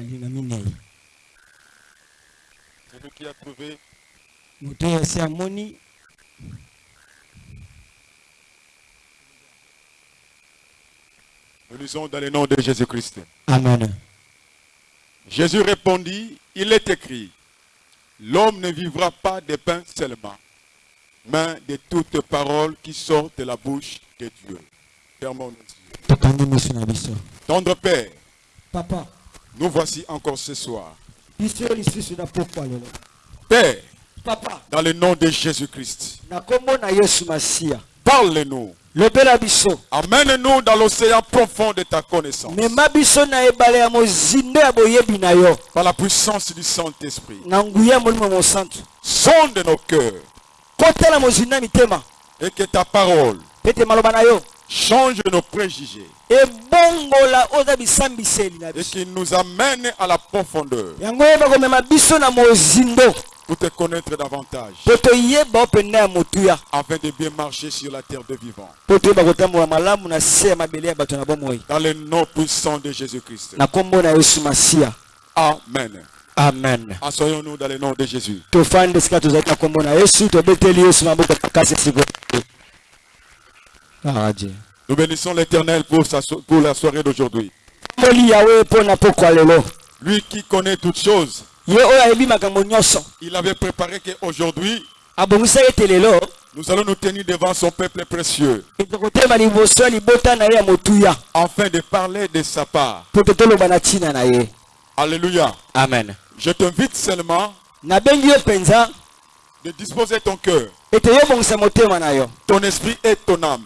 linga minei Celui qui a trouvé, nous lisons dans le nom de Jésus-Christ. amen. Jésus répondit, il est écrit, l'homme ne vivra pas de pain seulement, mais de toutes paroles qui sortent de la bouche de Dieu. Tendre Père, papa. nous voici encore ce soir. Père, papa. dans le nom de Jésus-Christ, parle-nous. Amène-nous dans l'océan profond de ta connaissance. Par la puissance du Saint-Esprit. Sonde nos cœurs. Et que ta parole change nos préjugés. Et qu'il nous amène à la profondeur. Pour te connaître davantage. Afin de bien marcher sur la terre de vivant. Dans le nom puissant de Jésus-Christ. Amen. amen. Assoyons-nous dans le nom de Jésus. Nous bénissons l'Éternel pour, sa so- pour la soirée d'aujourd'hui. Lui qui connaît toutes choses, nyonso. Il avait préparé qu'aujourd'hui, nous allons nous tenir devant son peuple précieux. Afin de parler de sa part. Alléluia. amen. Je t'invite seulement de disposer ton cœur, ton esprit et ton âme.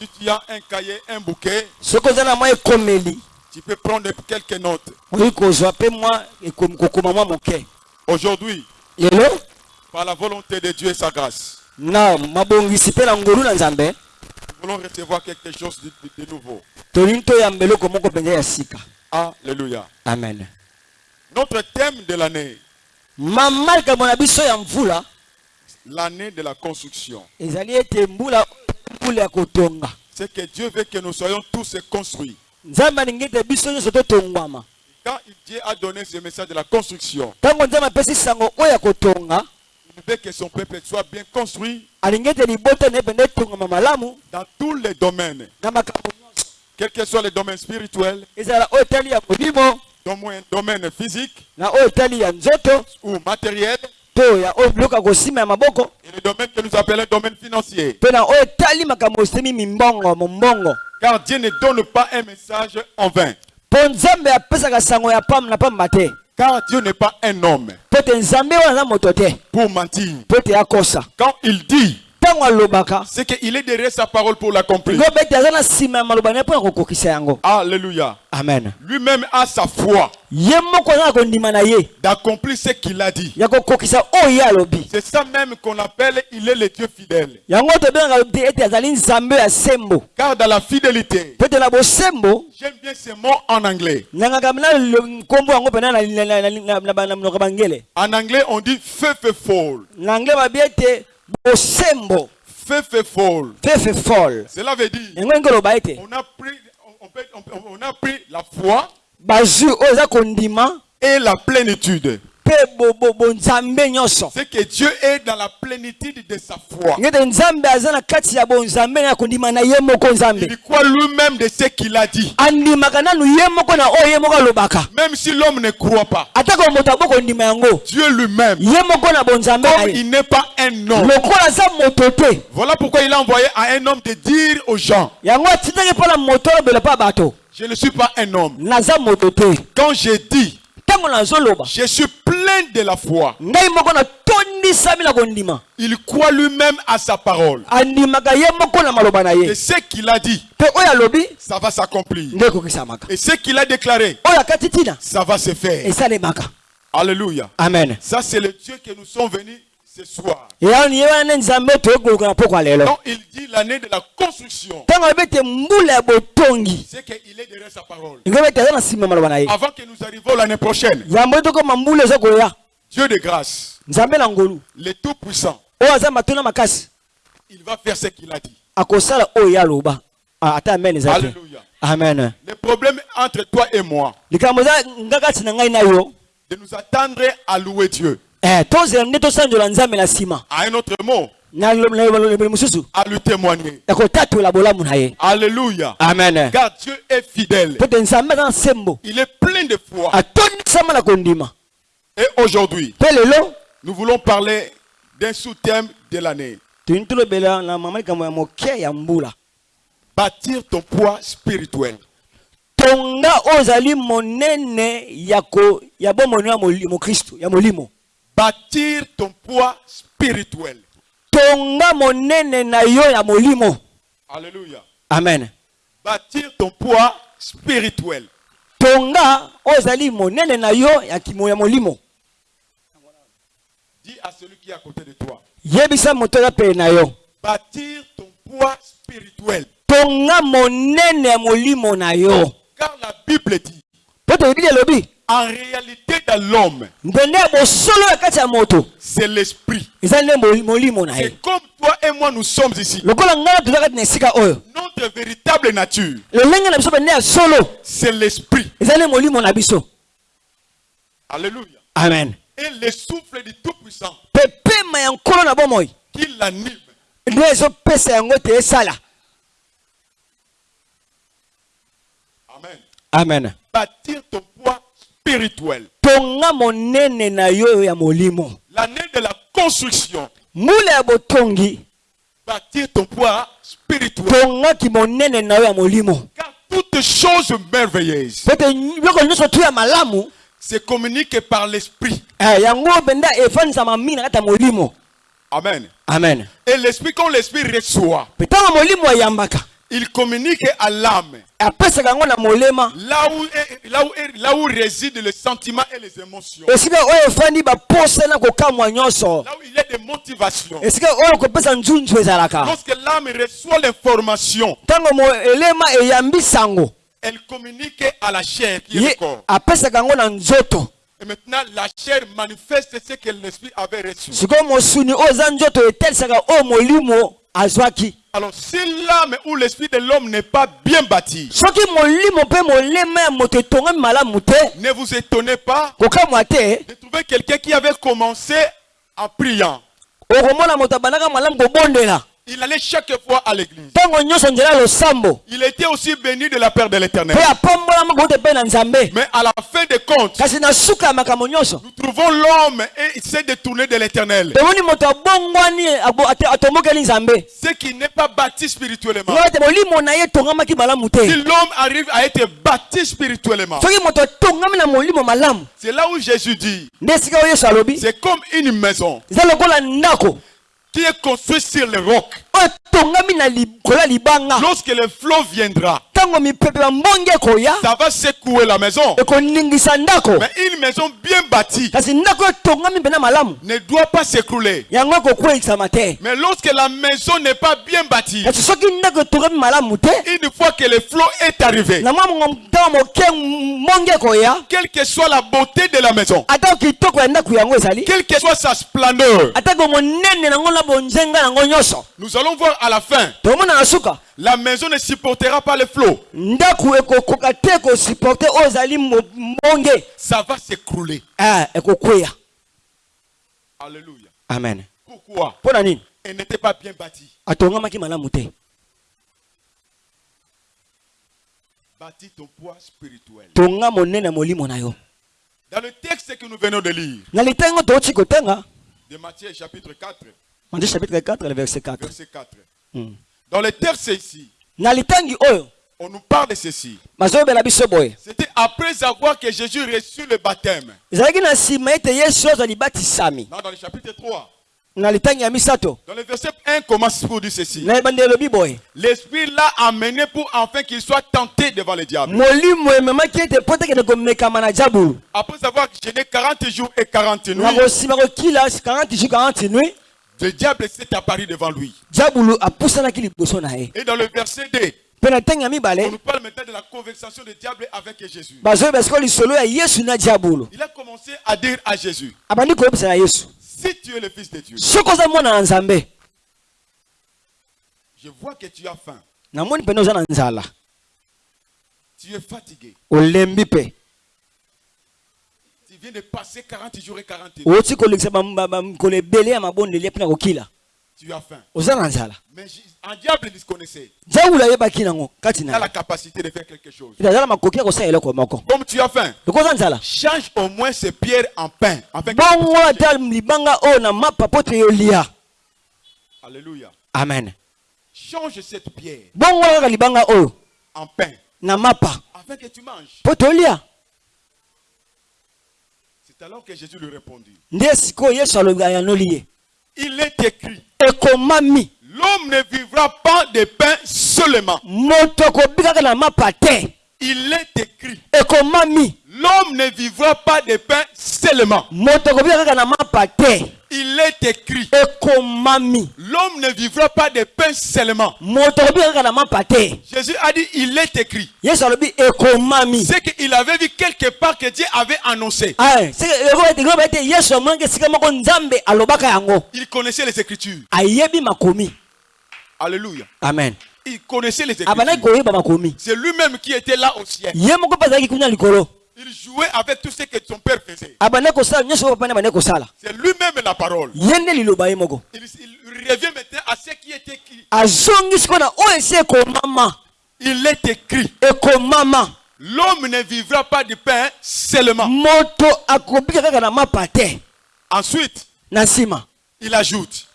Si tu as un cahier, un bouquet, tu peux prendre quelques notes. Aujourd'hui, par la volonté de Dieu et sa grâce, nous voulons recevoir quelque chose de, nouveau. Alléluia. amen Notre thème de l'année, l'année de la construction, c'est que Dieu veut que nous soyons tous construits. Quand Dieu a donné ce message de la construction, il veut que son peuple soit bien construit dans tous les domaines, quels que soient les domaines spirituels, ya molimo domaine, physique ou matériel, et le domaine que nous appelons domaine financier. Car Dieu ne donne pas un message en vain. Car Dieu n'est pas un homme pour mentir. Quand il dit, c'est qu'il est derrière sa parole pour l'accomplir. Alléluia. amen Lui-même a sa foi d'accomplir ce qu'il a dit. C'est ça même qu'on appelle il est le Dieu fidèle. Car dans la fidélité, j'aime bien ce mot en anglais. En anglais, on dit faithful. Bosembo Faithful. fefefol Cela veut dire, on a pris, on, peut- on- on a pris la foi bazwi oyo eza kondima et la plénitude. C'est que Dieu est dans la plénitude de sa foi. Il croit lui-même de ce qu'il a dit. Même si l'homme ne croit pas, Dieu lui-même, comme il n'est pas un homme, voilà pourquoi il a envoyé à un homme de dire aux gens, je ne suis pas un homme. Quand j'ai dit, je suis de la foi, il croit lui-même à sa parole. Et ce qu'il a dit, ça va s'accomplir. Et ce qu'il a déclaré, ça va se faire. Alléluia. amen Ça, c'est le Dieu que nous sommes venus ce soir. Quand il dit l'année de la construction, c'est qu'il est derrière sa parole. Avant que nous arrivions l'année prochaine, Dieu de grâce, le Tout-Puissant, makasi il va faire ce qu'il a dit. aloba Ah, Alléluia. amen Le problème entre toi et moi, de nous attendre à louer Dieu. Eh, tozela nde tosanzola nzambe na nsima À un autre mot, mosusu à lui témoigner. ya kotatola bolamu na ye Alléluia. amen Car Dieu est fidèle. po te nzambe aza na nsembo Il est plein de foi. atondisama na kondima Et aujourd'hui, mpe lelo nous voulons parler d'un sous-thème de l'année. toyini tolobela na mama likambo ya moke ya mbula Bâtir ton poids spirituel. tonga oyo ezali monene ya ya mokristo molimo Bâtir ton poids spirituel. tonga monene na yo ya molimo Alléluia. amen Bâtir ton poids spirituel. tonga oyo ezali monene na yo ya, kimo, ya molimo Dis à celui qui est à côté de toi. yebisa moto aza pene na yo Bâtir ton poids spirituel. tonga monene ya molimo na yo Car la Bible dit, mpo toyebi elobi en réalité dans l'homme, c'est l'esprit. C'est comme toi et moi nous sommes ici. Notre véritable nature, c'est l'esprit. Alléluia. amen. Et le souffle du Tout-Puissant. Qui l'anime, Amen. amen. Bâtir ton poids spirituel. tonga monene na yo ya molimo L'année de la construction. mbula ya botongi Bâtir ton poids spirituel. tongaki monene na yo ya molimo Car toutes choses merveilleuses po ete biloko nyonso tu ya malamu se communiquent par l'esprit. eh, yango mpenza efandisama mingi na kati ya molimo Amen. amen Et l'esprit, quand l'esprit reçoit, mpe ntango molimo ayambaka il communique à l'âme. Là où, là, où, là où résident les sentiments et les émotions. Là où il y a des motivations. Lorsque l'âme reçoit l'information, elle communique à la chair qui est le corps. Et maintenant, la chair manifeste ce que l'esprit avait reçu. Alors, si l'âme ou l'esprit de l'homme n'est pas bien bâti, ne vous étonnez pas de trouver quelqu'un qui avait commencé en priant. Il allait chaque fois à l'église. Il était aussi béni de la part de l'éternel. Mais à la fin des comptes, nous trouvons l'homme et il s'est détourné de l'éternel. Ce qui n'est pas bâti spirituellement. Si l'homme arrive à être bâti spirituellement, c'est là où Jésus dit, c'est comme une maison qui est construite sur le roc. Lorsque le flot viendra, ça va secouer la maison. Mais une maison bien bâtie ne doit pas s'écrouler. Mais lorsque la maison n'est pas bien bâtie, une fois que le flot est arrivé, quelle que soit la beauté de la maison, quelle que soit sa splendeur, nous allons voir à la fin, la maison ne supportera pas le flot. Ça va s'écrouler. Ekokweya Alléluia. amen Pourquoi? Elle n'était pas bien bâtie. Bâtis ton poids spirituel. Dans le texte que nous venons de lire, de Matthieu chapitre 4, matthieu chapitre 4 le verset 4 verset 4. Mm. Dans le texte ici, on nous parle de ceci. C'était après avoir que Jésus reçut le baptême. Non, dans le chapitre 3. na litangi ya misato Dans le verset 1 commence pour dire ceci. L'Esprit l'a amené pour enfin qu'il soit tenté devant le diable. Après avoir gêné 40 jours et 40 na nuits, kosima kokila 40 jours 40 nuit le diable s'est apparu devant lui. Et dans le verset 2, mpe na ntango ya on nous parle maintenant de la conversation du diable avec Jésus. diabulu Il a commencé à dire à Jésus, na yesu. si tu es le Fils de Dieu, je vois que tu as faim, tu es fatigué, de passer 40 jours et 40 nuits, tu as faim. Mais un diable disconnaissait. Il a la capacité de faire quelque chose. Comme tu as faim, change au moins ces pierres en pain. yolia Alléluia. amen Change cette pierre en pain afin que tu manges. C'est alors que Jésus lui répondit. Il est écrit, l'homme ne vivra pas de pain seulement. Il est écrit, l'homme ne vivra pas de pain seulement. Il est écrit, l'homme ne vivra pas de pain seulement. Jésus a dit, il est écrit. C'est qu'il avait vu quelque part que Dieu avait annoncé. Alobaka yango Il connaissait les Écritures. Alléluia. amen Il connaissait les abandaki Écritures. koyeba makomi C'est lui-même qui était là au ciel. Il jouait avec tout ce que son père faisait. kosala C'est lui-même la parole. Il, il revient maintenant à ce qui était écrit. Il est écrit. L'homme ne vivra pas du pain seulement. Ensuite, il ajoute,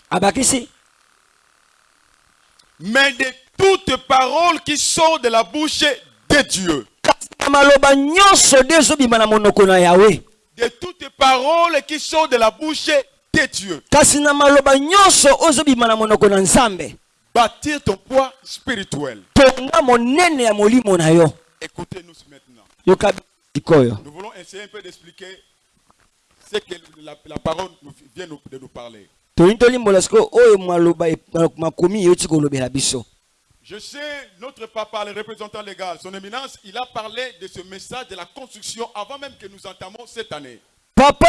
mais de toutes paroles qui sortent de la bouche de Dieu. De toutes paroles qui sortent de la bouche de Dieu. Bâtir ton poids spirituel. Écoutez-nous maintenant. Nous voulons essayer un peu d'expliquer ce que la, la parole nous vient de nous parler. Je sais, notre papa, le représentant légal, son éminence, il a parlé de ce message de la construction avant même que nous entamons cette année. papa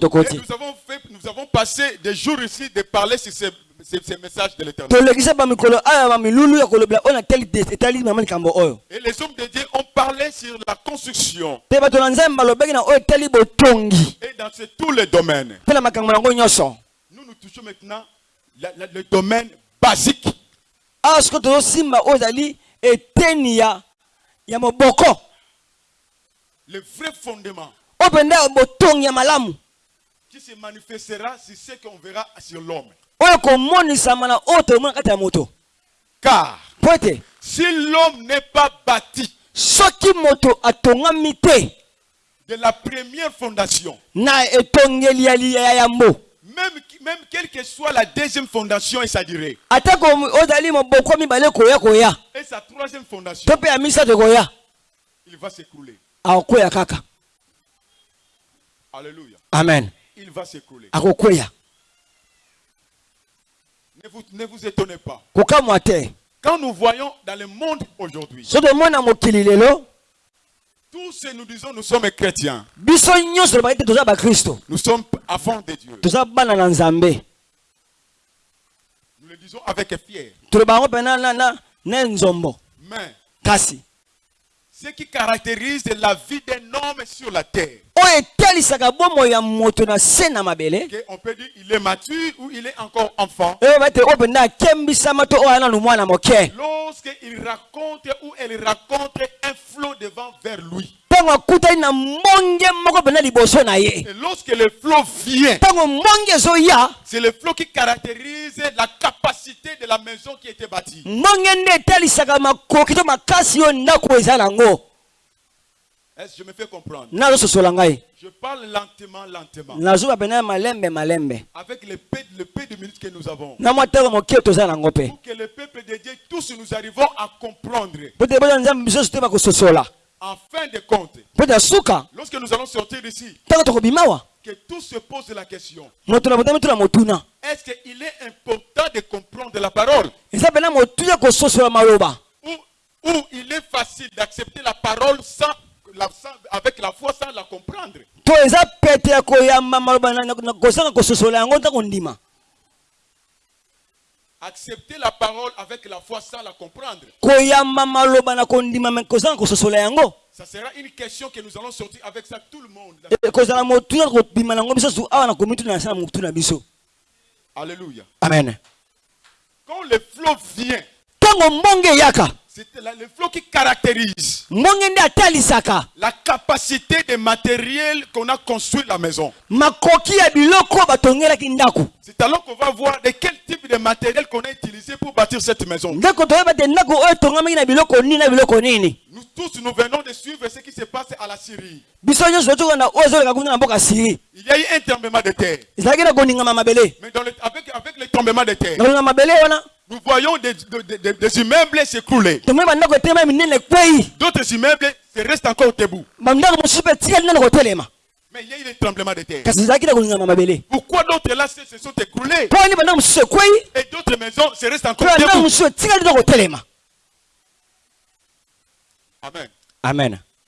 Et nous avons fait, nous avons passé des jours ici de parler sur ces, ces- ces messages de l'éternel. Et les hommes de Dieu ont parlé sur la construction et dans tous les domaines. Touchons maintenant la- la- le domaine basique. awa sikoyo tozosimba oyo ezali eteni ya moboko Le vrai fondement mpenza botongi ya malamu qui se manifestera sur ce qu'on verra sur l'homme. oyo ekomonisama na oyo tomona kati ya moto. Car po ete si l'homme n'est pas bâti soki moto atongami te de la première fondation, na etongeli ya li- ya yambo même, même quelle que soit la deuxième fondation et sa durée, et sa troisième fondation, il va s'écrouler. Alléluia. amen Il va s'écrouler. Ne vous, ne vous étonnez pas. Quand nous voyons dans le monde aujourd'hui, so tomona mokili lelo tous ces nous disons nous sommes chrétiens, nous sommes avant de Dieu. Nous le disons avec fier. Mais ce qui caractérise la vie d'un homme sur la terre, on peut dire il est mature ou il est encore enfant, mwana moke. Lorsqu'il raconte ou elle raconte un flot de vent vers lui. Ntango akutani na mbonge moko mpenza liboso na ye lorsque le flot vient, ntango mbonge ezoya c'est le flot qui caractérise la capacité de la maison qui était bâtie. mbonge nde etalisaka makoki to makasi oyo ndako eza nango Est-ce que je me fais comprendre Je parle lentement, lentement. nazuba pena malembe malembe Avec le peu, le peu de minutes que nous avons. Pour que le peuple de Dieu, tous nous arrivons à comprendre. En fin de compte, lorsque nous allons sortir d'ici, que tous se posent la question. Est-ce qu'il est important de comprendre la parole? Ou, ou il est facile d'accepter la parole sans, la- sans- avec la foi sans la comprendre to eza pete ya koyamba maloba na- na- na- kosanga kososola yango ntango ndima Accepter la parole avec la foi sans la comprendre. Ça sera une question que nous allons sortir avec ça tout le monde. Alléluia. amen Quand le flot vient, c'est le flot qui caractérise la capacité de matériel qu'on a construit la maison. C'est alors qu'on va voir de quel type de matériel qu'on a utilisé pour bâtir cette maison. Nous tous, nous venons de suivre ce qui se passe à la Syrie. Il y a eu un tremblement de terre. Mais dans le- avec, avec le tremblement de terre, nous voyons des, de- de- de- des immeubles s'écrouler. D'autres immeubles se restent encore debout. Mais il y a eu le tremblement de terre. Pourquoi d'autres là se, sont écroulés? Et d'autres maisons se restent encore debout Amen. amen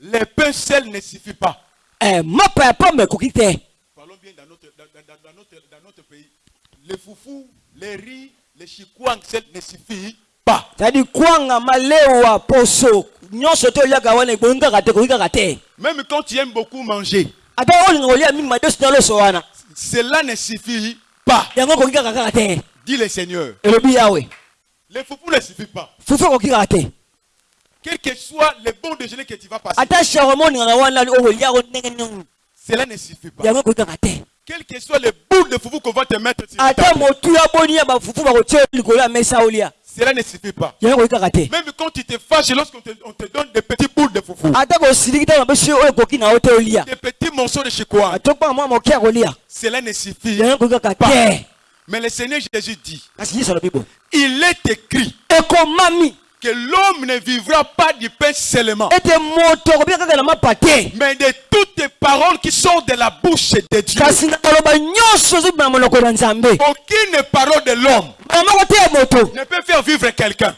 Les pains seuls ne suffit pas. Eh, Parlons bien dans notre, dans, notre, dans notre pays. Les foufous, les riz, les chikwang seuls ne suffit pas. Même quand tu aimes beaucoup manger, cela ne suffit pas. Dit le Seigneur. Les foufous ne suffit pas. fufu ekoki kaka te Quel que soit le bon déjeuner que tu vas passer, nini cela ne suffit pas. Quel que soit le bout de foufou qu'on va te mettre sur table, cela ne suffit pas. Même quand tu te fâches, lorsqu'on te, on te donne des petits bouts de foufou, olia des petits morceaux de ya kolia cela ne suffit pas. Mais le Seigneur Jésus dit, il est écrit que l'homme ne vivra pas du pain seulement, mais de toutes les paroles qui sortent de la bouche de Dieu. Aucune parole de l'homme ne peut faire vivre quelqu'un.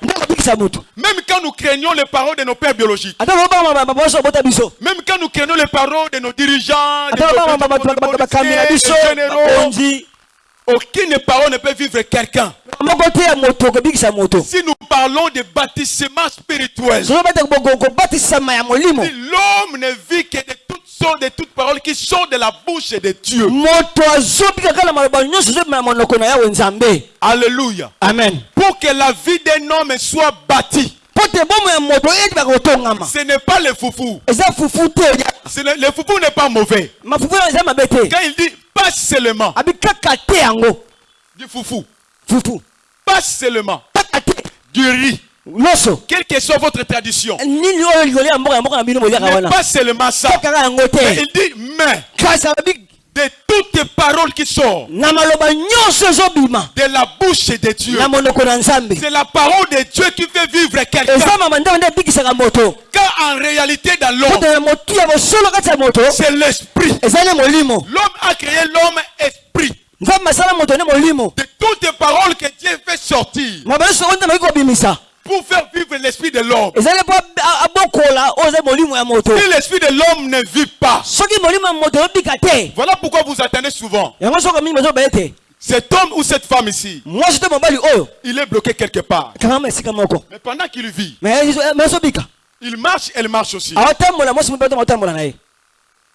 Même quand nous craignons les paroles de nos pères biologiques, même quand nous craignons les paroles de nos dirigeants, de nos- de généraux, aucune parole ne peut vivre quelqu'un. Si nous parlons de bâtissement spirituel, l'homme ne vit que de toutes sortes de toutes paroles qui sortent de la bouche de Dieu. Alléluia. amen. Pour que la vie d'un homme soit bâtie, ce n'est pas le foufou. le foufou n'est pas mauvais. Quand il dit pas seulement du foufou, fufu pas seulement du riz, quelle que soit votre tradition, wana pas seulement ça. Mais il dit mais de toutes les paroles qui sortent de la bouche de Dieu. C'est la parole de Dieu qui fait vivre quelqu'un. Quand en réalité dans l'homme, c'est l'esprit. L'homme a créé l'homme esprit. De toutes les paroles que Dieu fait sortir. Pour faire vivre l'esprit de l'homme. Si l'esprit de l'homme ne vit pas, voilà pourquoi vous attendez souvent. Cet homme ou cette femme ici, il est bloqué quelque part. Mais pendant qu'il vit, Il marche, elle marche aussi.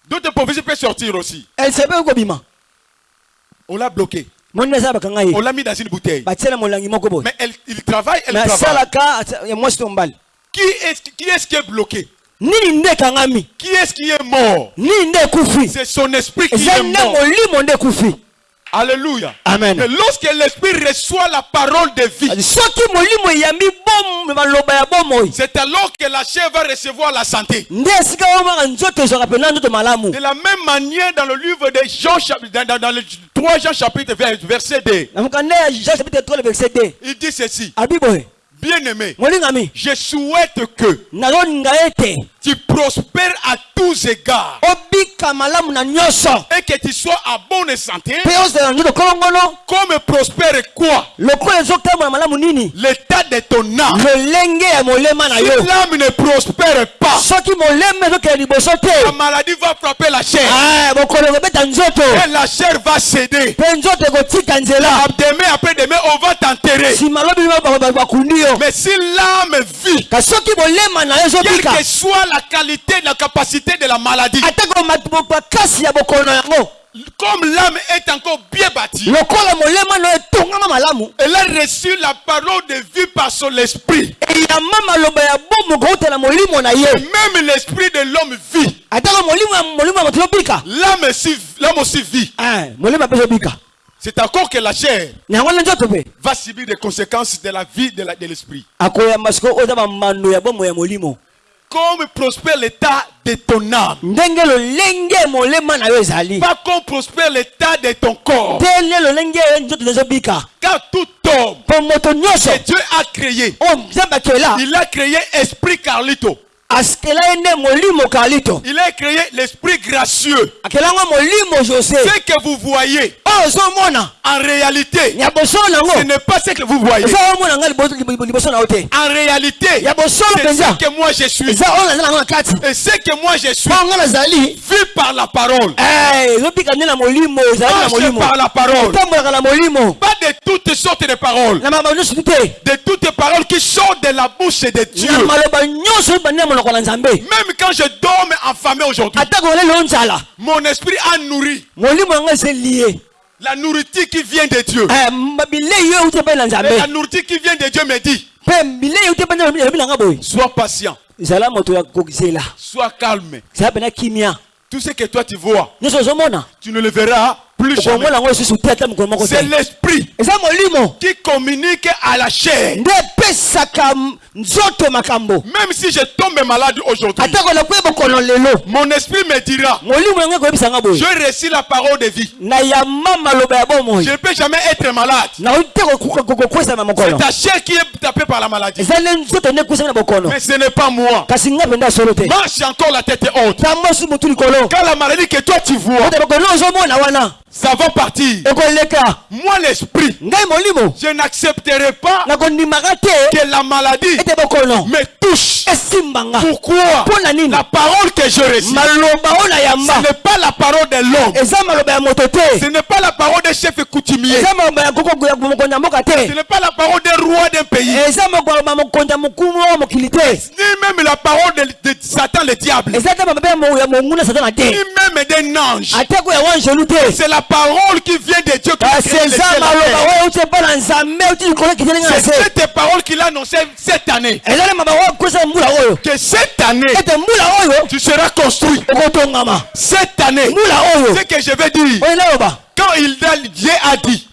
D'autres prophéties peuvent sortir aussi. On l'a bloqué. On l'a mis dans une bouteille. Mais elle, il travaille, elle travaille. to mobali Qui est, qui est-ce qui est bloqué? Qui est-ce qui est mort? C'est son esprit qui est mort. Alléluia. amen. Lorsque l'esprit reçoit la parole de vie, c'est alors que la chair va recevoir la santé. De la même manière, dans le livre de Jean, dans, dans- dans le 3 Jean chapitre 20, verset 2, na mokanda ya jean chapitre 3 le verset 2 il dit ceci. Bien-aimé, je souhaite que tu prospères à tous égards. Et que tu sois à bonne santé, comme prospère quoi? L'état de ton âme. Si l'âme ne prospère pas, la maladie va frapper la chair. ah, Et la chair va céder. Demain, après demain, on va t'enterrer. Mais si l'âme vit, quelle que soit la qualité, la capacité de la maladie, comme l'âme est encore bien bâtie, elle a reçu la parole de vie par son esprit. ye. Même l'esprit de l'homme vit. L'âme aussi, aussi vit. Ezobika C'est encore que la chair va subir des conséquences de la vie la- de l'esprit. Comme prospère l'état de ton âme, ndenge lolenge molema na yo ezali pas comme prospère l'état de ton corps. nzoto ezobika Car tout homme mpo moto nyonso que Dieu a créé, oyo nzambe akela il a créé esprit carlito. Il a créé l'esprit gracieux. Ce que vous voyez, ozomona en réalité, ce n'est pas ce que vous voyez. En réalité, c'est ce que moi je suis. Et ce que moi je suis, vu par la parole. Eh, Marche par la parole. Pas de toutes sortes de paroles. De toutes paroles qui sortent de la bouche de Dieu. Même quand je dors affamé aujourd'hui, mon esprit a nourri. La nourriture qui vient de Dieu. Eh, Et la nourriture qui vient de Dieu me dit, sois patient, sois calme. Tout ce que toi tu vois, tu ne le verras plus jamais. C'est l'esprit qui communique à la chair. Même si je tombe malade aujourd'hui, mon esprit me dira, je reçus la parole de vie. Je ne peux jamais être malade. C'est ta chair qui est tapée par la maladie. Mais ce n'est pas moi. Marche encore la tête haute. Quand la maladie que toi tu vois, ça va partir. Moi, l'esprit, je n'accepterai pas que la maladie me touche. Pourquoi? La parole que je reçois, ce n'est pas la parole de l'homme. Ce n'est pas la parole des chefs coutumiers. Ce n'est pas la parole des rois d'un pays. Ni même la parole de, de Satan le diable. Ni même d'un ange. C'est la parole qui vient de Dieu qui a kasi créé le eza ciel et la maloba terre. oyo euti epa na nzambe euti likolo ekiteli nga na C'est cette parole qu'il a annoncée cette année. Que cette année, tu seras construit. Cette année, ce que je vais dire, quand il a- Dieu a dit,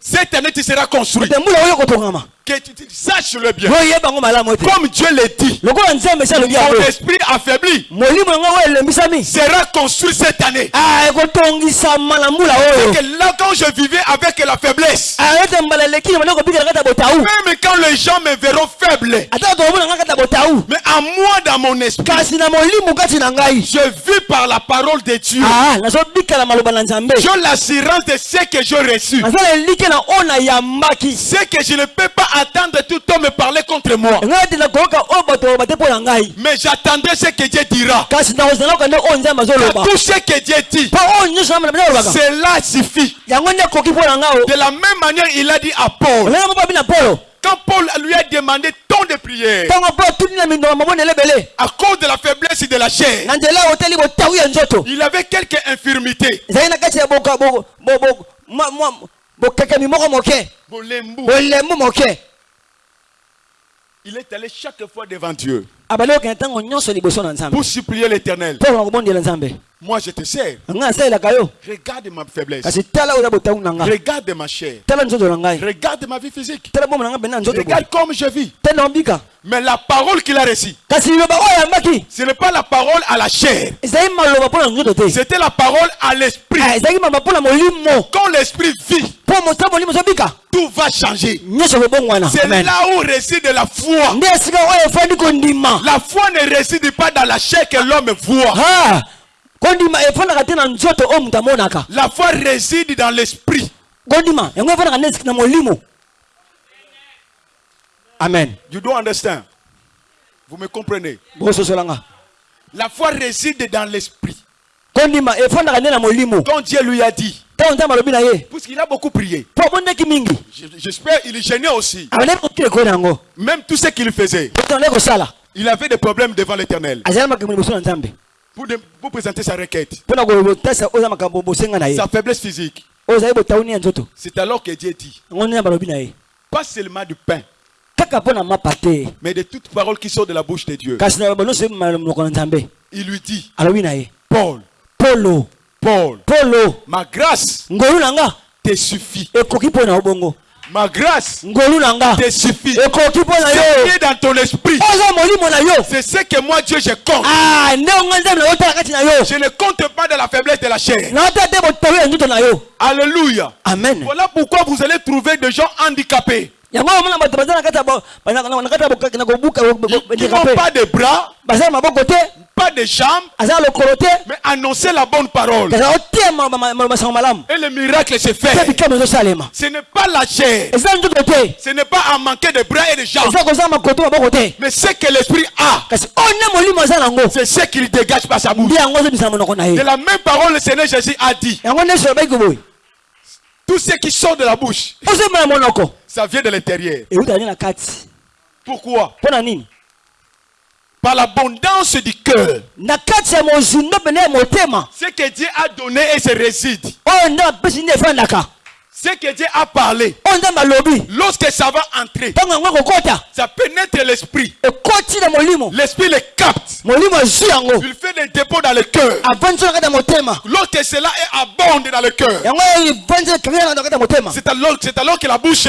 cette année tu seras construit. Que tu, tu saches le bien. Comme Dieu l'a dit, mon esprit affaibli sera construit cette année. Ah, oyo. Que là, quand je vivais avec la faiblesse, Ah, même quand les gens me verront faible, mais à moi dans mon esprit, je vis par la parole de Dieu. Ah, J'ai l'assurance de ce que j'ai reçu. C'est que je ne peux pas attendre tout homme me parler contre moi. Mais j'attendrai ce que Dieu dira. Car tout ce que Dieu dit, cela suffit. De la même manière, il a dit à Paul, quand Paul lui a demandé tant de prières, à cause de la faiblesse de la chair, il avait quelques infirmités. Bokekemi moko moke. Bolembu moke. Il est allé chaque fois devant Dieu pour supplier l'éternel. Moi, je te sers. Regarde ma faiblesse. Regarde ma chair. Regarde ma vie physique. Regarde comme je vis. Mais la parole qu'il a reçue, ce n'est pas la parole à la chair. C'était la parole à l'esprit. Ah, Quand l'esprit vit, tout va changer. C'est là où réside la foi. Kondima La foi ne réside pas dans la chair que l'homme voit. Ah, kondima efandaka te na nzoto oyo moto amonaka. La foi réside dans l'esprit. kondima yango efandaka nde na molimo. Amen. You don't understand. Vous me comprenez? Bososolanga. La foi réside dans l'esprit. kondima efandaka nde na molimo. Quand Dieu lui a dit, puisqu'il a beaucoup prié, j'espère il gênait aussi. abandaki kokila ekolo na yango. Même tout ce qu'il faisait, il avait des problèmes devant l'éternel. Pour, de- pour présenter sa requête, sa faiblesse physique. C'est alors que Dieu dit, pas seulement du pain, mais de toute parole qui sort de la bouche de Dieu. Il lui dit, Paul, Paul, polo. ma grâce te suffit. Ma grâce ngolu na nga te suffit. ekoki mpo na C'est yo lié dans ton esprit. oza molimo na yo C'est ce que moi, Dieu, je compte. Ah, nde onga nzambe na yo tala kati na yo Je ne compte pas de la faiblesse de la chair. na otala te botawi ya nzoto na yo Alléluia. amen Voilà pourquoi vous allez trouver des gens handicapés yango omona bato baza na kati ya kobuka handicapé. pas de bras, baza na maboko te pas de jambes, mais annoncer la bonne parole. Et le miracle se fait. Ce n'est pas la chair. Ce n'est pas à manquer de bras et de jambes. Mais ce que l'esprit a, c'est ce qu'il dégage par sa bouche. De la même parole, le Seigneur Jésus a dit tout ce qui sort de la bouche, ça vient de l'intérieur. Pourquoi? Par l'abondance du cœur. Ce que Dieu a donné et se réside. efandaka Ce que Dieu a parlé. Lorsque ça va entrer, ça pénètre l'esprit. L'esprit le capte. Il fait des dépôts dans le cœur. Lorsque cela est abonde dans le cœur, c'est alors, que la bouche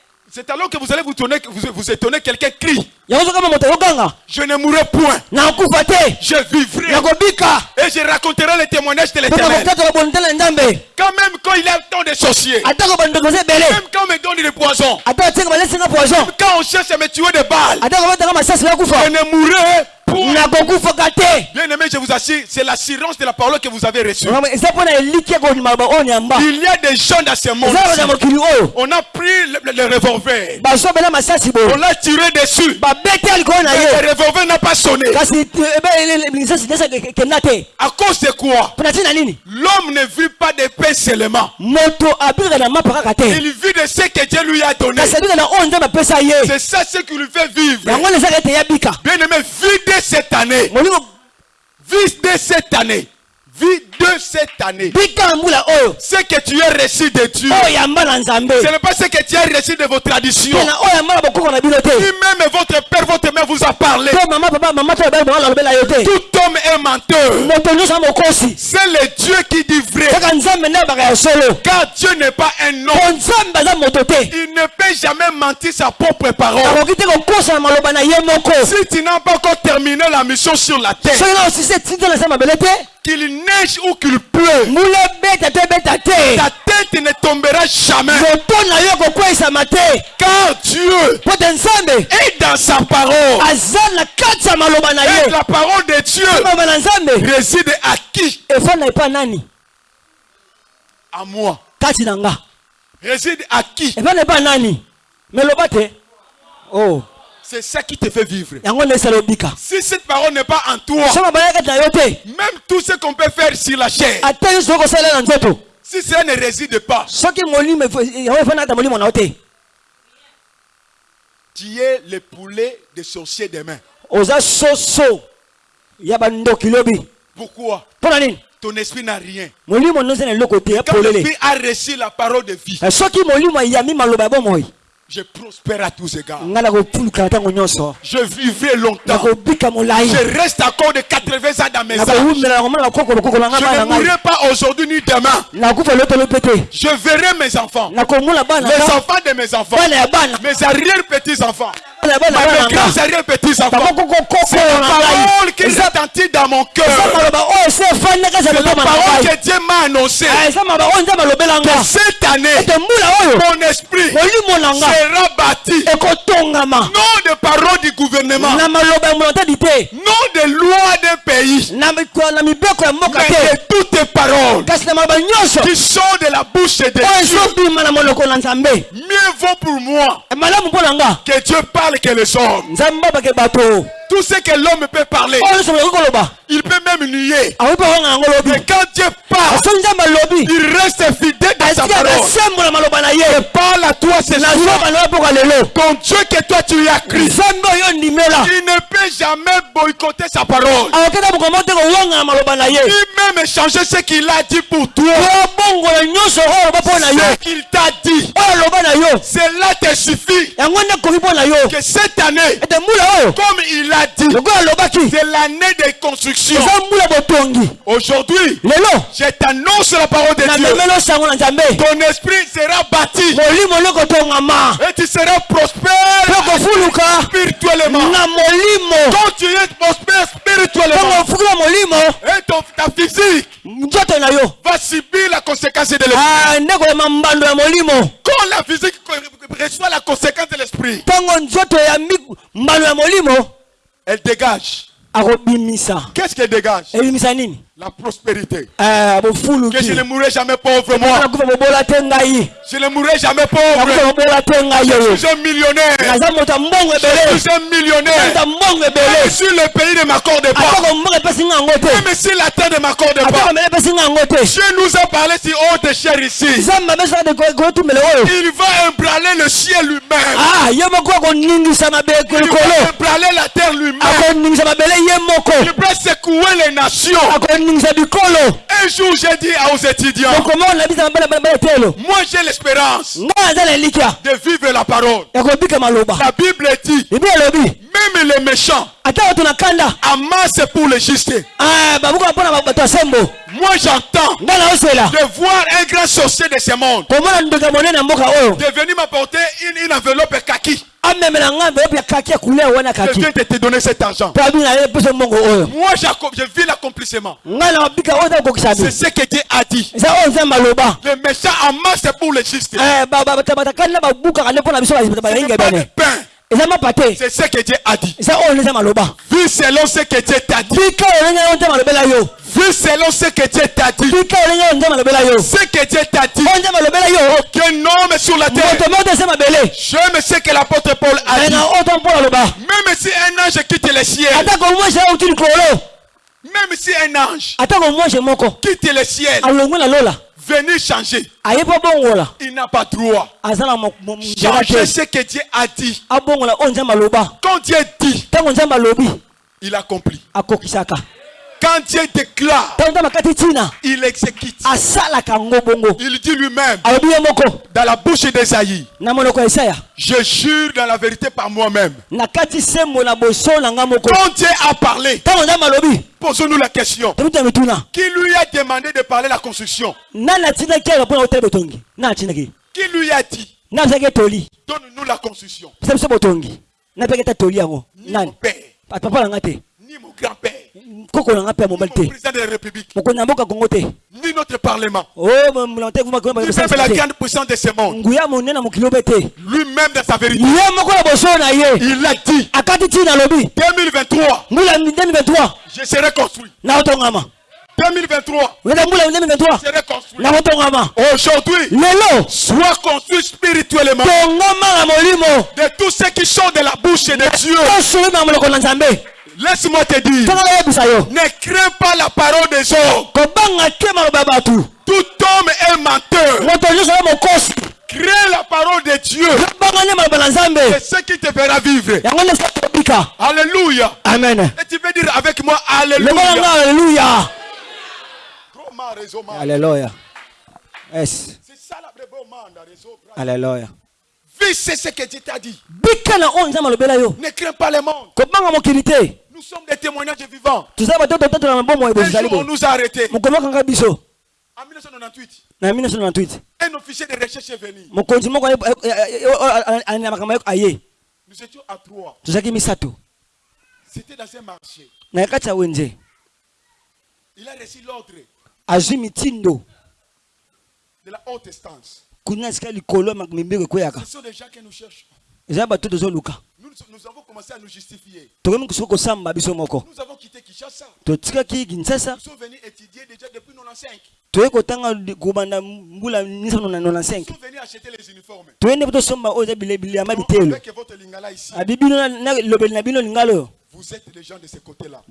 C'est alors que vous allez vous, tourner, vous, vous étonner, quelqu'un crie. Je ne mourrai point, je vivrai. Et je raconterai le témoignage de l'éternel. Quand même quand il y a tant de sorciers, même quand on me donne des poisons, poison. Quand on cherche à me tuer des balles, je ne mourrai te Bien aimé, je vous assure, c'est l'assurance de la parole que vous avez reçue. Il y a des gens dans ce monde. On a pris le, le- le revolver, boye on l'a tiré dessus. na Mais le revolver n'a pas sonné. À cause de quoi? L'homme ne vit pas de pain seulement. Il vit de ce que Dieu lui a donné. C'est ça ce qui lui fait vivre. Bien aimé, de cette année. Vis de cette année. Vis de cette année. oyo Ce que tu as reçu de Dieu. nzambe Ce n'est pas ce que tu as reçu de vos traditions. mpe na oyo yamba na bokoko na bino te Si même votre père, votre mère vous a parlé, tout homme est menteur. C'est le Dieu qui dit vrai. Car Dieu n'est pas un homme. Il ne peut jamais mentir sa propre parole. Si tu n'as pas encore terminé la mission sur la terre, qu'il neige ou qu'il pleut, ta tête ne tombera jamais. Car Dieu est dans sa parole. Et la parole de Dieu. Réside à qui? À moi. Réside à qui? Oh C'est ça qui te fait vivre. Si cette parole n'est pas en toi, même tout ce qu'on peut faire sur la chair, si cela ne réside pas, tu es le poulet des sorciers bandoki lobi. Pourquoi? Ton esprit n'a rien. polele. fils a reçu la parole de vie, Je prospère à tous égards. Je vivrai longtemps. Je reste encore de 80 ans dans mes âges. Je ne mourrai pas aujourd'hui ni demain. Je verrai mes enfants, les enfants de mes enfants, mes arrière-petits-enfants, C'est la parole qui est dans mon cœur. eza C'est la parole que Dieu m'a annoncée. Ah, nga. Que cette année, oyo mon esprit sera bâti. Non de paroles du gouvernement, non de lois d'un pays, mais de toutes les paroles qui sont de la bouche de Dieu. Mieux vaut pour moi que Dieu parle que les hommes. Tout ce que l'homme peut parler, il peut même nier. Mais quand Dieu parle, il reste fidèle dans sa parole. Il parle à toi ce soir. Ton Dieu que toi tu as ndimela il ne peut jamais boycotter sa parole. Il même changer ce qu'il a dit pour toi. Ce qu'il t'a dit, cela te suffit. yango cette année, comme il a dit, c'est l'année de construction. eza mbula botongi Aujourd'hui, je t'annonce la parole de Dieu. Ton esprit sera bâti. Et tu seras prospère spirituellement. Quand tu es prospère spirituellement ta physique nzoto na yo va subir la conséquence de l'esprit. Ah, nde koyema mbando ya molimo Quand la physique reçoit la conséquence de l'esprit, ntango nzoto eyambi mbando ya molimo elle dégage. Qu'est-ce qu'elle dégage? La prospérité. Ah, Que je ne mourrai jamais pauvre, moi. Je ne mourrai jamais pauvre. Je suis un millionnaire. Je suis un millionnaire. ebele suis le pays ne m'accorde pas. Même si la terre ne m'accorde pas. Dieu nous a parlé si ici. nzambe abesoka kotumela oyo Il va ébranler le ciel lui-même. Ah, Il va ébranler la terre lui-même. Ye moko Il va secouer les nations. akoningisa bikolo Un jour, j'ai dit aux étudiants, telo? moi j'ai l'espérance ngai naza na elikya de vivre la parole. ya kobika maloba? La Bible dit, elobi même les méchants amassent pour le juste. ah, Moi j'entends de voir un grand sorcier de ce monde komona ndeko ya monene ya mboka oyo de venir m'apporter une, une enveloppe kaki. Je viens de te donner cet argent. Moi je vis l'accomplissement. C'est ce que Dieu a dit. Les méchants amassent pour le juste. Ba- ba- bato bato kanda babukaka nde mpona biso Ce n'est balinga pas de bene pain. C'est ce que Dieu a dit. aloba Vu selon ce que Dieu t'a dit. Vu selon ce que Dieu t'a dit. Ce que Dieu t'a dit. yo Aucun homme sur la terre. mabele J'aime ce que l'apôtre Paul a dit. Même si un ange quitte le ciel. Même si un ange quitte le ciel. Venir changer. Il n'a pas droit. Changer ce que Dieu a dit. aloba Quand Dieu dit, il accomplit. Quand Dieu déclare, il exécute. bongo Il dit lui-même, moko dans la bouche d'Esaïe, je jure dans la vérité par moi-même. Quand Dieu a parlé, posons-nous la question. Qui lui a demandé de parler la construction? Qui lui a dit, donne-nous la construction. Mon père, président de la République, ni notre parlement, o molante ni même la grande puissance de ce monde. Lui-même dans sa vérité, il a dit, akati ntina alobi 2023, mbula 2023 je serai construit. na otongama 2023 unaenda mbula 2023 serait construit. nakotongama Aujourd'hui, sois construit spirituellement. De tous ceux qui sont de la bouche de Dieu. Laisse-moi te dire, ne crains pas la parole des hommes. Tout homme est menteur. Crains la parole de Dieu. C'est ce qui te fera vivre. Alléluia. amen Et tu peux dire avec moi Alléluia. aleluya yes aleluya Vis c'est ce que Dieu t'a dit. Ne crains pas le monde. Nous sommes des témoignages vivants. Un jour, on nous a arrêtés. En 1998, na 1998 un officier de recherche est venu. Nous étions à trois. C'était dans un marché. Il a reçu l'ordre de la haute instance. Ce sont des gens que nous cherchons. nous avons commencé à nous justifier. Nous avons quitté Kinshasa. Nous sommes venus étudier déjà depuis 95. Nous sommes venus acheter les uniformes. Avec votre lingala ici. Vous êtes les gens de ce côté-là.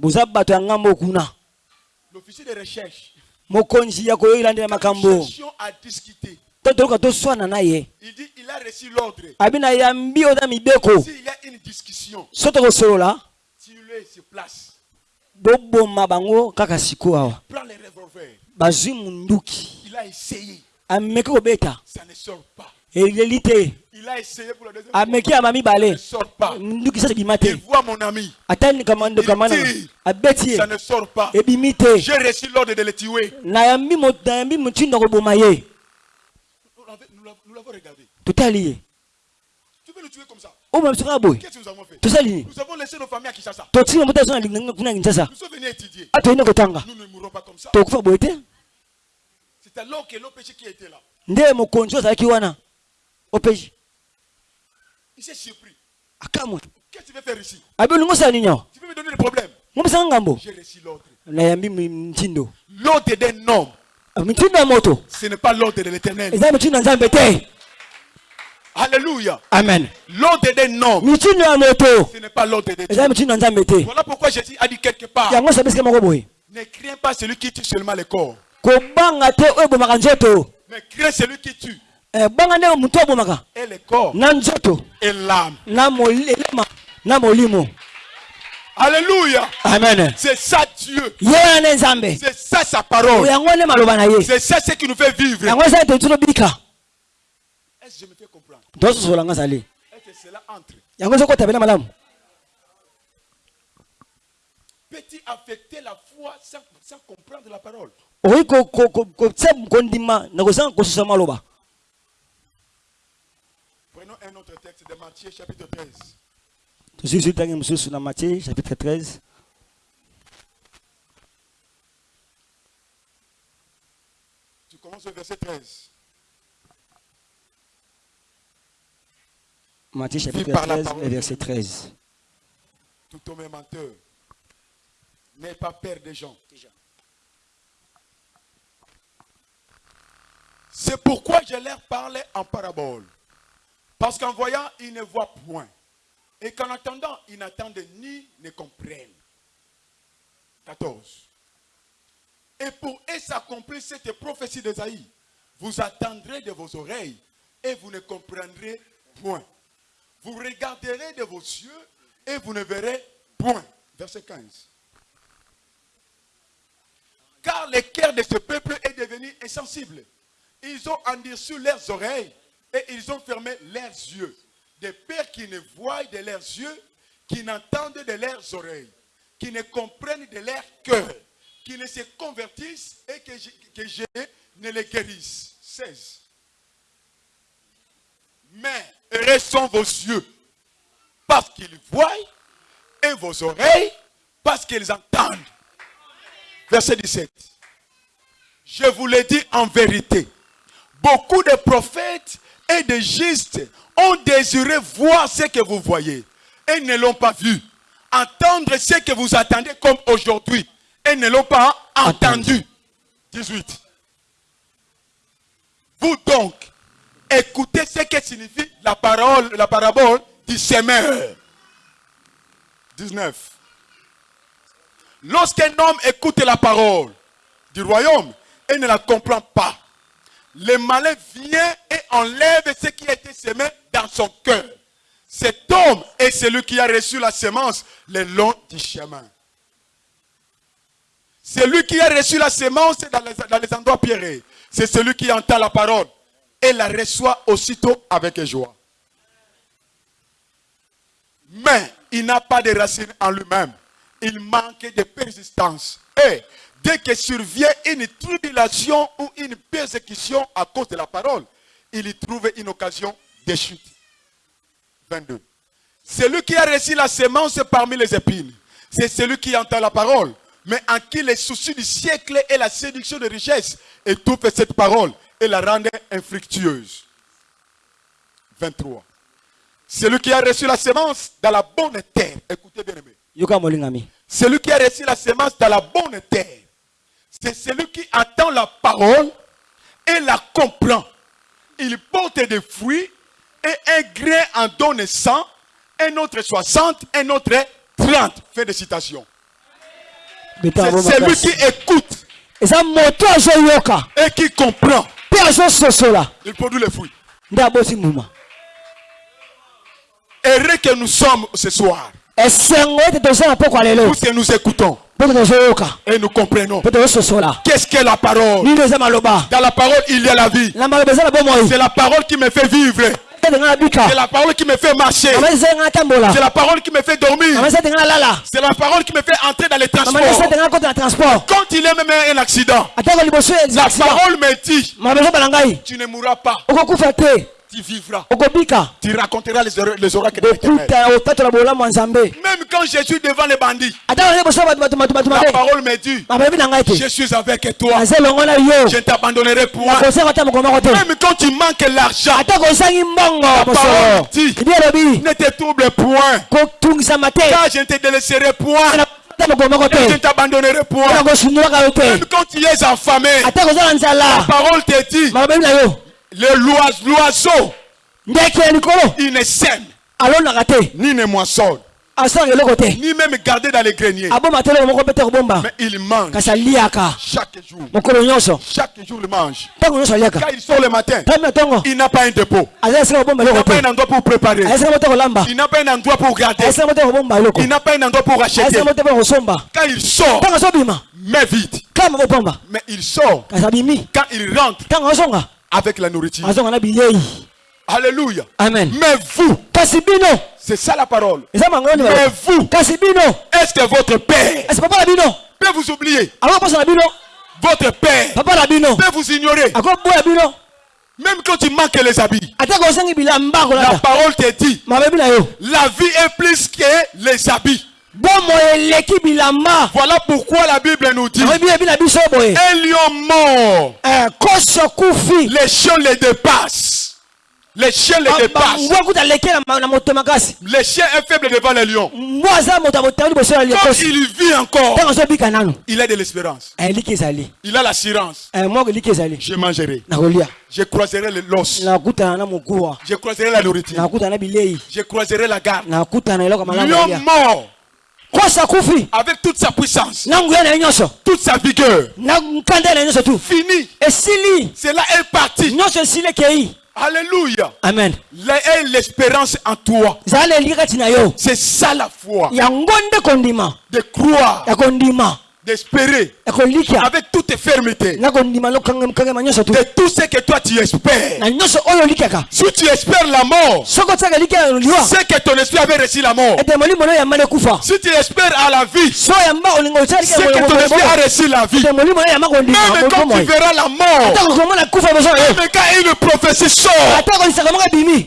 L'officier de recherche. Nous cherchions à discuter. Toswana na ye Il dit, il a reçu l'ordre. abi na yambi na mibeko S'il y a une discussion, so tokosolola tue-le sur place. boboma bango kaka siko awa Prends les revolvers. bazwi munduki Il a essayé. ameki kobeta Ça ne sort pas. eleli te Il a essayé pour la deuxième ameki ne mibale sort pas. munduki sasa ebima te Il voit mon ami. atani kamando kamana tire. abeti Ça ye ne sort pas. ebimi te J'ai reçu l'ordre de le tuer. nayambi mo- nayambi motindo koboma ye nous l'avons regardé. totali ye Tu veux le tuer comme ça. Ya boye Qu'est-ce que nous avons fait? tosali nini Nous avons laissé nos familles à Kinshasa. Nous sommes venus étudier. a toyende kotanga Nous ne mourrons pas comme ça. C'est alors que péché qui était là. azalaki wana? Opeji Il s'est surpris. akamwe Qu'est-ce que tu veux faire ici? Nini awa Tu veux me donner le problème? J'ai reçu l'ordre. L'ordre d'un homme, Ah, ce n'est pas l'ordre de l'éternel. Alléluia. amen. L'ordre ya moto. Ce n'est pas l'ordre de Dieu. Voilà pourquoi Jésus a dit quelque part. Ne crains pas celui qui tue seulement le corps, mais crains celui qui tue. Eh, et le corps. Et l'âme. na moli- elema na molimo Alléluia. amen C'est ça Dieu. C'est ça sa parole. C'est ça ce qui nous fait vivre. Est-ce que je me fais comprendre? Est-ce que cela entre? Peut-il affecter la foi sans, sans comprendre la parole? Prenons un autre texte de Matthieu chapitre 13. Zwi ntange mosusu na matthieu chapitre 13 Tu commences au verset 13. matthieu chapitre par la 13 parole et de verset Dieu. 13 Tout homme est menteur. N'aie pas peur des gens. C'est pourquoi je leur parlais en parabole. Parce qu'en voyant, ils ne voient point. Et qu'en entendant, ils n'attendent ni ne comprennent. 14. Et pour s'accomplir cette prophétie d'Esaïe, vous attendrez de vos oreilles et vous ne comprendrez point. Vous regarderez de vos yeux et vous ne verrez point. Verset 15. Car le cœur de ce peuple est devenu insensible. Ils ont endurci leurs oreilles et ils ont fermé leurs yeux. De peur qu'ils ne voient de leurs yeux, qui n'entendent de leurs oreilles, qui ne comprennent de leur cœur, qui ne se convertissent et que je, que je ne les guérisse. 16. Mais heureux sont vos yeux, parce qu'ils voient, et vos oreilles, parce qu'ils entendent. Verset 17. Je vous le dis en vérité, beaucoup de prophètes et de justes ont désiré voir ce que vous voyez et ne l'ont pas vu. Entendre ce que vous attendez comme aujourd'hui et ne l'ont pas entendu. 18. Vous donc, écoutez ce que signifie la parole, la parabole du semeur. 19. Lorsqu'un homme écoute la parole du royaume et ne la comprend pas, le malin vient et enlève ce qui a été semé dans son cœur. Cet homme est celui qui a reçu la semence le long du chemin. Celui qui a reçu la semence dans les, endroits pierrés, c'est celui qui entend la parole et la reçoit aussitôt avec joie. Mais il n'a pas de racines en lui-même. Il manque de persistance. Dès que survient une tribulation ou une persécution à cause de la parole, il y trouve une occasion de chute. 22. Celui qui a reçu la semence parmi les épines, c'est celui qui entend la parole, mais en qui les soucis du siècle et la séduction de richesse étouffent cette parole et la rendent infructueuse. 23. Celui qui a reçu la semence dans la bonne terre, écoutez bien aimé, celui qui a reçu la semence dans la bonne terre, c'est celui qui attend la parole et la comprend. Il porte des fruits et un grain en donne 100, un autre 60, un autre 30. Fin de citation. C'est celui qui écoute et qui comprend. Il produit les fruits. Heureux que nous sommes ce soir, que nous écoutons et nous comprenons. Qu'est-ce que la parole? Dans la parole, il y a la vie. C'est la parole qui me fait vivre. C'est la parole qui me fait marcher. C'est la parole qui me fait dormir. C'est la parole qui me fait entrer dans les transports. Quand il est même un accident, la parole me dit, tu ne mourras pas, tu vivras. Tu raconteras les, ora- les oracles de l'éternel. Même quand je suis devant les bandits, la parole me dit, je suis avec toi. Je ne t'abandonnerai point. Même quand tu manques l'argent, mbongo parole dit. ne te trouble point. Car je ne te délaisserai point. Je ne t'abandonnerai point. Même quand tu es affamé, la parole te dit, le loise- l'oiseau, ndeke ya likolo. Il ne sème, alonaka te ni ne moissonne, asalaka eloko te ni même garder dans les greniers. aboma te eloko moko mpe te kobomba Mais il mange. Kasi aliaka chaque jour. mokolo nyonso. Chaque jour, il mange. ntango nyonso aliaka Quand il sort le matin, tami na ntongo il n'a pas un dépôt. aza esika kobomba Il n'a pas un endroit pour préparer. kolamba Il n'a pas un endroit pour garder. kobomba eloko Il n'a pas un endroit pour acheter. mpo kosomba Quand il sort, ntango azobima mais vite. kama kobomba Mais il sort. Kasi abimi quand il rentre ntango azonga avec la nourriture. Alléluia. amen Mais vous, c'est ça la parole. Mais vous, est-ce que votre père bino peut vous oublier? Votre père peut vous ignorer. Même quand tu manques les habits. La parole te dit, la vie est plus que les habits. Voilà pourquoi la Bible nous dit, un lion mort, les chiens les dépassent. Les chiens les dépassent. na moto makasi Les chiens est faible devant les lions. Quand il vit encore, il a de l'espérance. Eh, Il a l'assurance. Eh, Je mangerai. Je croiserai l'os. mokuwa Je croiserai la nourriture. Je croiserai la garde. Lion mort, avec toute sa puissance, toute sa vigueur, fini. Cela est parti. Alléluia. amen l'espérance en toi. C'est ça la foi. De croire, d'espérer, avec toute fermeté. De tout ce que toi tu espères. Si tu espères la mort, c'est que ton esprit avait reçu la mort. Si tu espères à la vie, c'est que ton esprit a reçu la vie. Même quand tu verras la mort, même quand une prophétie sort,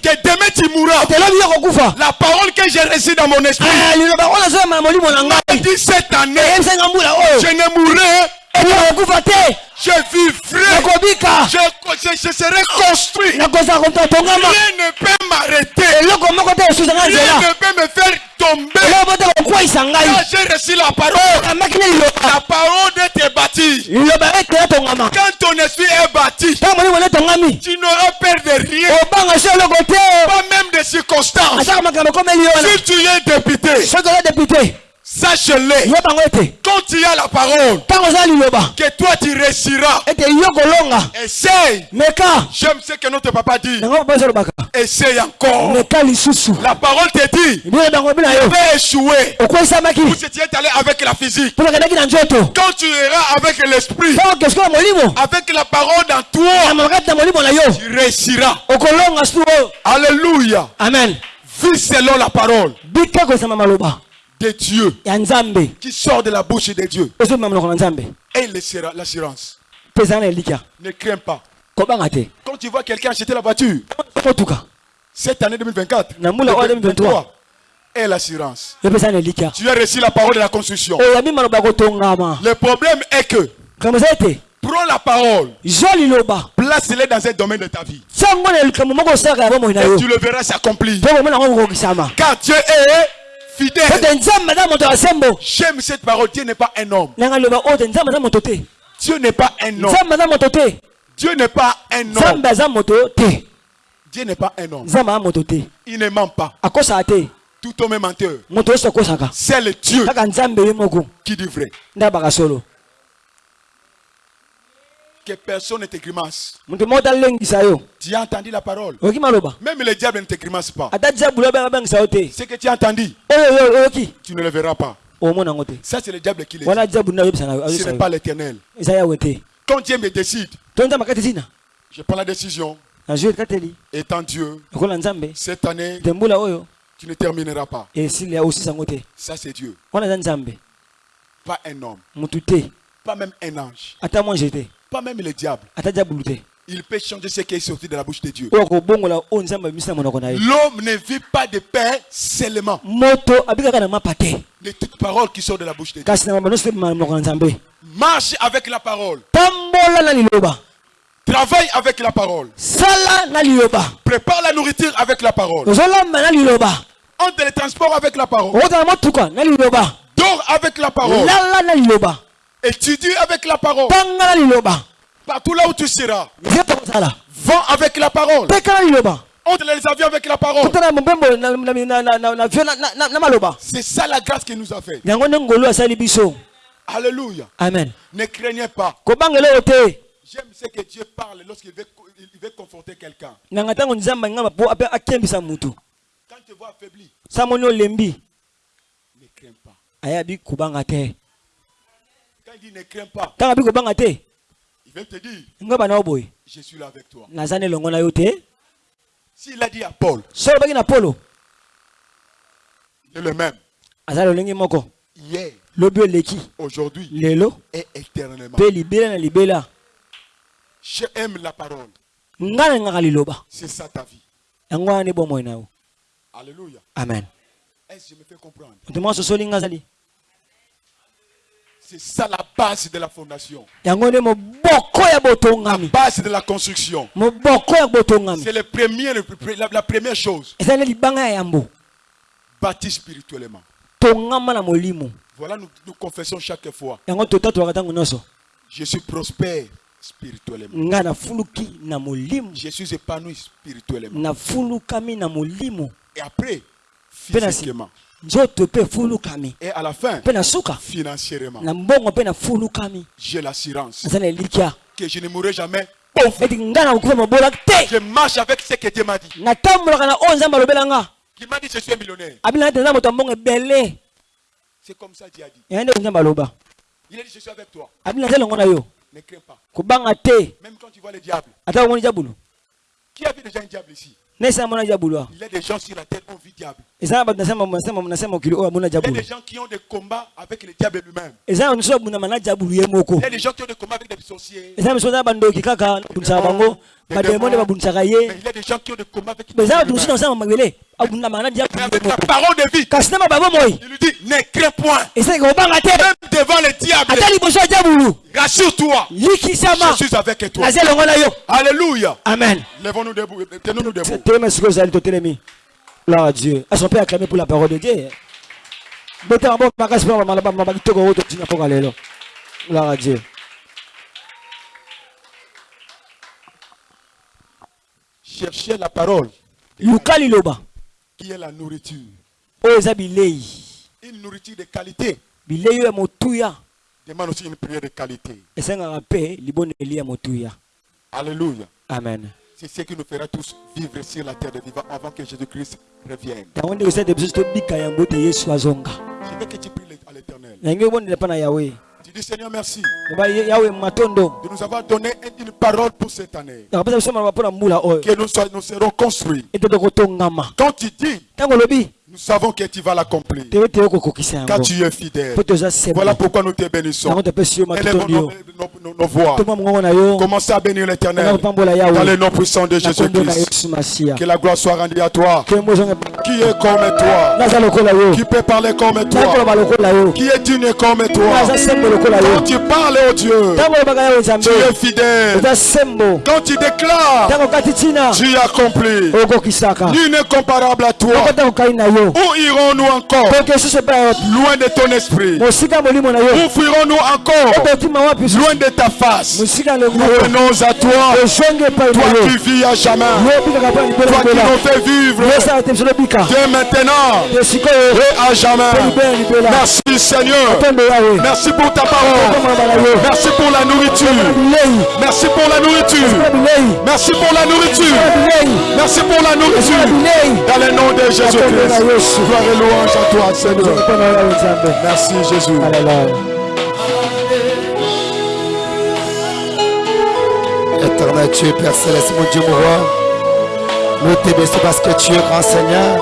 que demain tu mourras, la parole que j'ai reçue dans mon esprit, Ah, dit cette année, je ne mourrai, te je vivrai, je, je, je serai construit. Rien ne peut m'arrêter. te Rien ne peut me faire tomber. te Quand j'ai reçu la parole, la parole bâtie. liloba ete etongama Quand ton esprit est bâti, tu n'auras peur de rien, te pas même des circonstances. Si tu es député, sache-le. Quand tu as la parole, que toi tu réussiras. Essaye. J'aime ce que notre papa dit. Essaye encore. La parole te dit, tu vas échouer. tu es allé avec la physique. Quand tu iras avec l'esprit, avec la parole dans toi, tu réussiras. Alléluia. amen Vis selon la parole de Dieu qui sort de la bouche de Dieu. Et laissera l'assurance. Ne crains pas. Quand tu vois quelqu'un acheter la voiture, cette année 2024, Na mula oyo 2023. et l'assurance. Tu as reçu la parole de la construction. Le problème est que prends la parole, zwa liloba place-le dans un domaine de ta vie. Et tu le verras s'accomplir. Car Dieu est fidèle. J'aime cette parole. Dieu n'est pas un homme. Dieu n'est pas un homme. Dieu n'est pas un homme. Dieu n'est pas un homme. Il ne ment pas. Tout homme est menteur. C'est le Dieu qui dit vrai. Que personne ne te grimace. Tu as entendu la parole? Même le diable ne te grimace pas. Ce que tu as entendu, tu ne le verras pas. Ça, c'est le diable qui le dit. Ce n'est pas l'éternel. Quand Dieu me décide, je prends la décision. Étant Dieu, cette année, tu ne termineras pas. Ça, c'est Dieu. Pas un homme. Pas même un ange. Pas même le diable. Il peut changer ce qui est sorti de la bouche de Dieu. L'homme ne vit pas de pain seulement. De toute parole qui sort de la bouche de Dieu. Marche avec la parole. Travaille avec la parole. Prépare la nourriture avec la parole. Entre les transports avec la parole. Dors avec la parole. Étudie avec la parole. Partout là où tu seras. Vends avec la parole. Entre les avions avec la parole. C'est ça la grâce qu'il nous a fait. Alléluia. amen Ne craignez pas. J'aime ce que Dieu parle lorsqu'il veut, il veut conforter quelqu'un. Quand tu vois affaibli, ne crains pas. ayabi kobanga te Quand il dit ne crains pas, il vient te dire, je suis là avec toi. S'il a dit à Paul, il est le même. Hier, aujourd'hui lelo. et éternellement. Je aime la parole. C'est ça ta vie. Alléluia. amen. Est-ce que je me fais comprendre? C'est ça la base de la fondation. La base de la construction. C'est le premier, le pre- la, la première chose. Bâti spirituellement. Voilà, nous, nous confessons chaque fois. Je suis prospère spirituellement. Je suis épanoui spirituellement. Et après, physiquement. Et à la fin, financièrement. J'ai l'assurance que je ne mourrai jamais pauvre. te Je marche avec ce que Dieu m'a dit. Qui m'a dit je suis un millionnaire. C'est comme ça Dieu a dit. Il a dit je suis avec toi. Ne crains pas. Même quand tu vois le diable. Qui a vu déjà un diable ici? Il y a des gens sur la terre oyo amona Il y a des gens qui ont des combats avec le diable lui-même. Il y a des gens qui ont des combats avec des sorciers. Des il y a des gens qui ont des combats avec Mais diabulu ye avec la parole de vie, il lui dit ne crains point. Même devant le diable, rassure-toi. Je suis avec toi. Alléluia. amen. Lèvons-nous debout. Tenons-nous debout. Telema sikoyo ozali totelemi gloire à dieu. Est-ce qu'on peut acclamer pour la parole de dieu bota mabo makasi mpo bamala bamama kitoko oyo totina mpoka lelo lara dieu. Cherchez la parole. Qui est la nourriture? bilei. Une nourriture de qualité. Bilei motuya. Demande aussi une prière de qualité. motuya. Alléluia. amen C'est ce qui nous fera tous vivre sur la terre de vivants avant que Jésus-Christ revienne. Je veux que tu pries à l'éternel. Tu dis Seigneur, merci de nous avoir donné une parole pour cette année. Que nous, soyons- nous serons construits. Quand tu dis, nous savons que tu vas l'accomplir. Car tu es fidèle. Voilà pourquoi nous te bénissons. matotondi nos, voix. Commencez à bénir l'éternel. Dans le nom puissant de Jésus-Christ. Que la gloire soit rendue à toi. Qui est comme toi? Qui peut parler comme toi? Qui est digne comme toi? Quand tu parles, oh Dieu, tu es fidèle. Quand tu déclares, tu accomplis. Nul n'est comparable à toi. Où irons-nous encore? Loin de ton esprit. Où fuirons-nous encore? Wapi susu Loin de ta face. Nous venons à toi. Toi qui vis à jamais. Toi qui nous fais vivre dès maintenant et à jamais. Merci Seigneur. Merci pour ta parole. Merci pour la nourriture. Merci pour la nourriture. Merci pour la nourriture. Merci pour la nourriture. Dans le nom de Jésus-Christ. Gloire et louange à toi, Seigneur. Merci Jésus. Éternel Dieu, Père Céleste, mon Dieu, mon roi. Nous te bénissons parce que tu es grand Seigneur.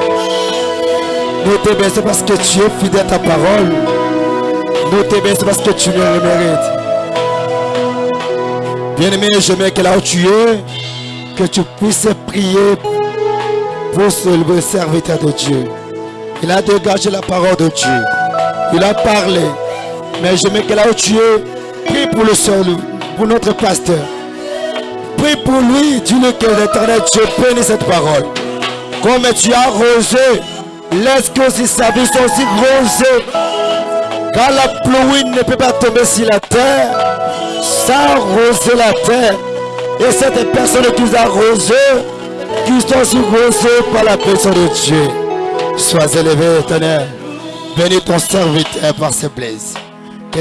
Nous te bénissons parce que tu es fidèle à ta parole. Nous te bénissons parce que tu le mérites. Bien-aimé, je mets que là où tu es, que tu puisses prier ce le serviteur de Dieu. Il a dégagé la parole de Dieu. Il a parlé. Mais je mets que là où tu es, prie pour le seul, pour notre pasteur. Prie pour lui, dis-le que l'éternel Dieu bénisse cette parole. Comme tu as arrosé, laisse que aussi sa vie soit aussi rosée. Car la pluie ne peut pas tomber sur la terre sans arroser la terre. Et cette personne qui nous a arrosé, qui sont rosées par la personne de Dieu. Sois élevé, éternel. Bénis ton serviteur par ses blessures.